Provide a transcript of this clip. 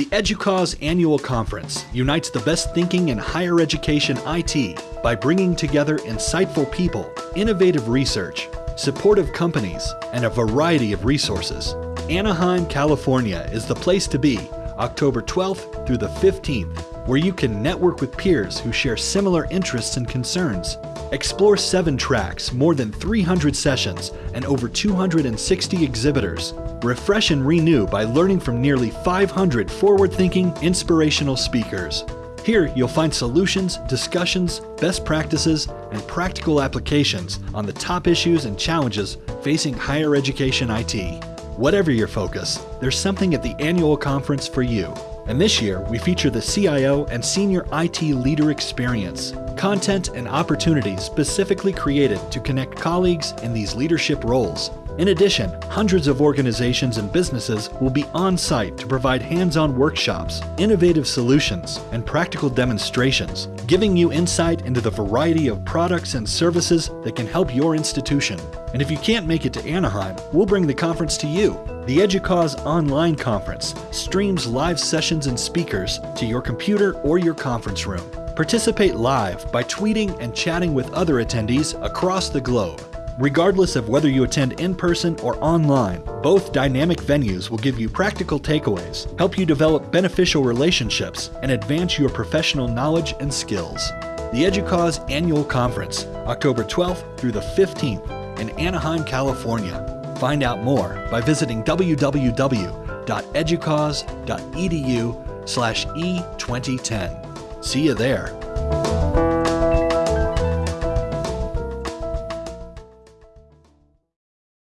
The EDUCAUSE annual conference unites the best thinking in higher education IT by bringing together insightful people, innovative research, supportive companies, and a variety of resources. Anaheim, California is the place to be October 12th through the 15th, where you can network with peers who share similar interests and concerns. Explore seven tracks, more than 300 sessions, and over 260 exhibitors. Refresh and renew by learning from nearly 500 forward thinking, inspirational speakers. Here, you'll find solutions, discussions, best practices, and practical applications on the top issues and challenges facing higher education IT. Whatever your focus, there's something at the annual conference for you. And this year, we feature the CIO and Senior IT Leader Experience, content and opportunities specifically created to connect colleagues in these leadership roles. In addition, hundreds of organizations and businesses will be on site to provide hands on workshops, innovative solutions, and practical demonstrations, giving you insight into the variety of products and services that can help your institution. And if you can't make it to Anaheim, we'll bring the conference to you. The EDUCAUSE online conference streams live sessions and speakers to your computer or your conference room. Participate live by tweeting and chatting with other attendees across the globe. Regardless of whether you attend in person or online, both dynamic venues will give you practical takeaways, help you develop beneficial relationships, and advance your professional knowledge and skills. The EDUCAUSE Annual Conference, October 12th through the 15th in Anaheim, California. Find out more by visiting www.educause.edu slash e2010. See you there.